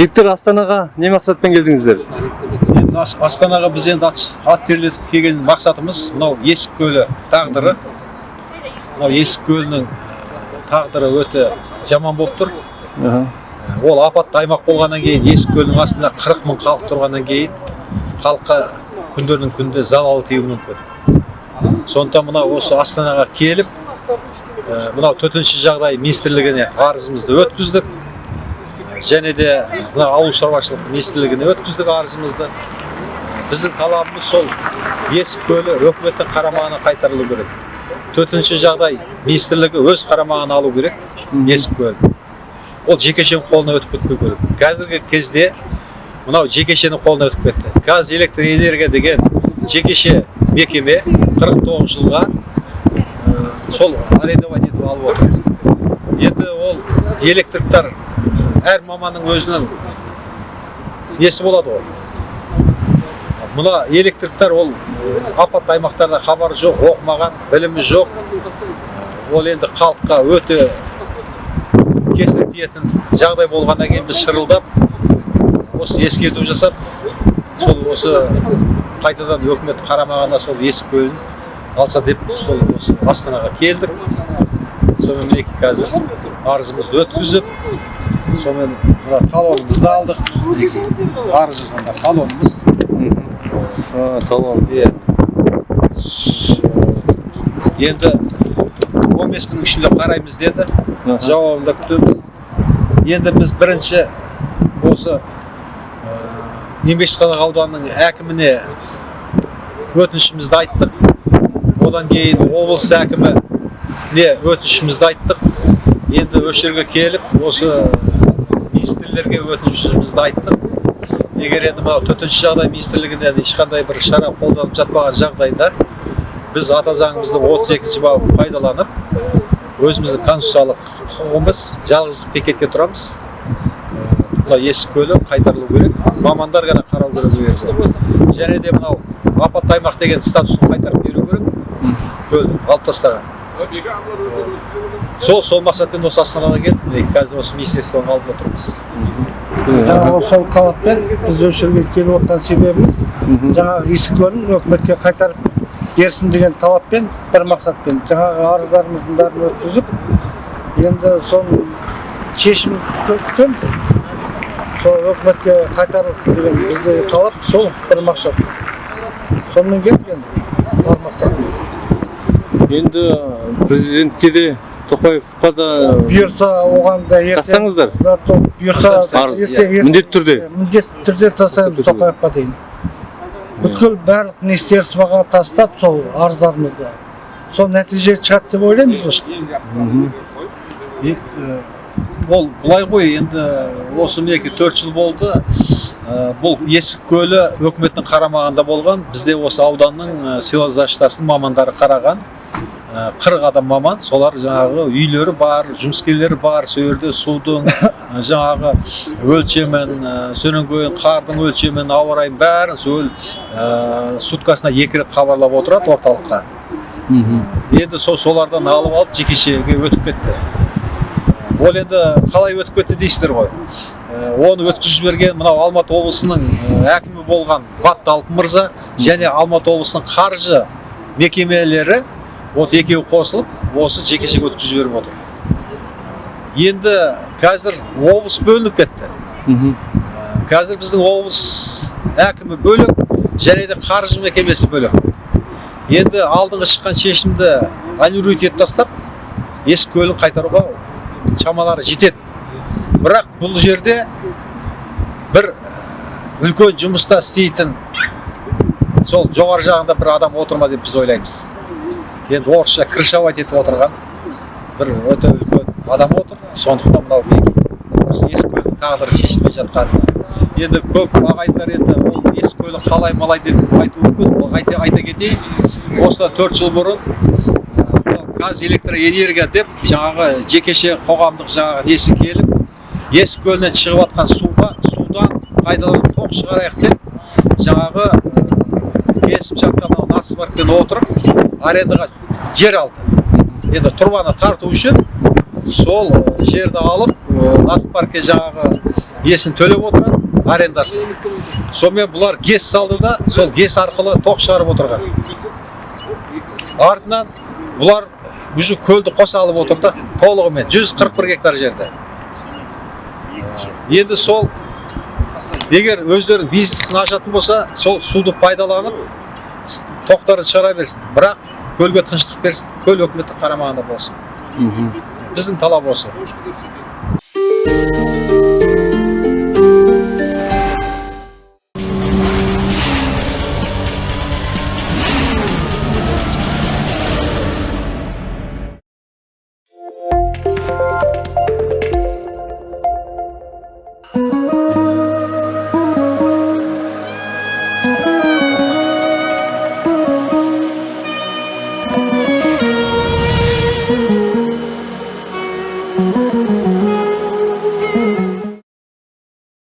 жігіттер астанаға не мақсатпен келдіңіздер? Енді Ас- астанаға біз енді ат, ат терлетіп келген мақсатымыз мынау есік көлі тағдыры. Мынау есік көлінің тағдыры өте жаман болып тұр. Ол апатты аймақ болғаннан кейін есік көлінің астында 40 мың халық тұрғаннан кейін халыққа күндердің күнінде залал тиюі мүмкін. Сондықтан мынау осы астанаға келіп ә, мынау төтенше жағдай министрлігіне арызымызды өткіздік. Және де мына ауыл шаруашылық министрлігіне өткіздік арызымызды. Біздің талабымыз сол. Есік көлі өкіметтің қарамағына қайтарылу керек. Төтенше жағдай министрлігі өз қарамағына алу керек есік көлін. Ол жекешенің қолына өтіп кетпеу керек. Қазіргі кезде мынау жекешенің қолына өтіп кетті. Газ электр энергия деген жекеше мекеме 49 жылға сол арендовать етіп алып отыр. Енді ол электриктар әр маманның өзінің несі болады ғой. Мына электриктар ол апатты аймақтарда хабары жоқ оқымаған білімі жоқ. Ол енді халыққа өте кесірі тиетін жағдай болғаннан кейін біз шырылдап осы ескерту жасап сол осы қайтадан өкімет қарамағына сол есік көлін алса деп сол осы астанаға келдік. Сонымен мінекей қазір арызымызды өткізіп сонымен мына талонымызды алдық. Арыз жазғанда талонымыз. Талон. Иә. Енді 15 күннің ішінде қараймыз деді. Жауабын да күтеміз. Енді біз бірінші осы ә, еңбекшіқалақ ауданының әкіміне өтінішімізді айттық. Одан кейін облыс әкіміне өтінішімізді айттық. Енді осы жерге келіп осы министрлерге өтінішімізді айттық егер енді мынау төтенше жағдай министрлігінен ешқандай бір шара қолданып жатпаған жағдайда біз ата заңымыздың 32 бабын пайдаланып өзіміздің конституциялық құқығымыз жалғыздық бекетке тұрамыз. Мына есік көлі қайтарылу керек. Мамандар ғана қарау керек және де мынау апатты аймақ деген статусын қайтарып беру керек. Көлді алып тастаған. Сол сол мақсатпен осы астанаға келдік. Міне қазір осы министерствоның алдында тұрмыз. Жаңағы сол талаппен біз осы жерге келіп отырған себебіміз жаңағы есік көлін өкіметке қайтарып берсін деген талаппен бір мақсатпен. Жаңағы арыздарымыздың бәрін өткізіп енді соның шешімін күтө- күтеміз сол өкіметке қайтарылсын деген біздегі талап сол бір мақсат. Сонымен келдік енді бар мақсатымыз. Енді президентке де тоқаевқа да бұйырса оған да тастаңыздар. Бұйырса иә, міндетті түрде. міндетті түрде тастаймыз тоқаевқа дейін. Бүткіл барлық министерствоға тастап сол арыздарымызды. Сол нәтиже шығады деп ойлаймыз ол былай ғой енді осы мінекей төрт жыл болды. Бұл есік көлі өкіметтің қарамағында болған. Бізде осы ауданның сельхоззащитасының мамандары қараған. Қырық адам маман солар жаңағы үйлері бар жұмыскерлері бар сол жерде судың э, жаңағы өлшемін э, содан кейін қардың өлшемін ауа райын бәрін сол э, суткасына екі рет хабарлап отырады орталыққа. Енді сол солардан алып алып жекешеге өтіп кетті. Ол енді қалай өтіп кетті дейсіздер ғой. Ә, оны өткізіп жіберген мынау алматы облысының ә, әкімі болған батты алтын мырза және алматы облысының қаржы мекемелері вот екеуі қосылып осы жекешеге өткізіп жіберіп отыр. Енді қазір облыс бөлініп кетті. Ә, қазір біздің облыс әкімі бөлек және де қаржы мекемесі бөлек. Енді алдыңғы шыққан шешімді аннулировать етіп тастап есік көлін қайтаруға шамалары жетеді. Бірақ бұл жерде бір үлкен жұмыста істейтін сол жоғары жағында бір адам отыр ма деп біз ойлаймыз. Енді орысша крышевать етіп отырған бір өте үлкен адам отыр сондықтан мынау осы есік көлдің тағдыры шешілмей жатқанына енді көп ағайындар енді ол есік көлі қалай малай деп айтуы мүмкін. Айта, айта кетейін. Осыдан төрт жыл бұрын газ электроэнергия деп жаңағы жекеше қоғамдық жаңағы несі келіп есік көлінен шығып жатқан суға судан пайдаланып тоқ шығарайық деп жаңағы келісімшартқа нацбанкпен отырып арендаға жер алды. Енді тұрбаны тарту үшін сол жерді алып нацпаркке жаңағы несін төлеп отырады арендасын. Сонымен бұлар гес салды да сол гес арқылы тоқ шығарып отырған. Артынан бұлар уже көлді қоса алып отыр да толығымен 141 гектар жерді енді сол егер өздерінің бизнесін ашатын болса сол суды пайдаланып тоқтарды шығара берсін. Бірақ көлге тыныштық берсін көл өкіметтің қарамағында болсын. Біздің талап осы.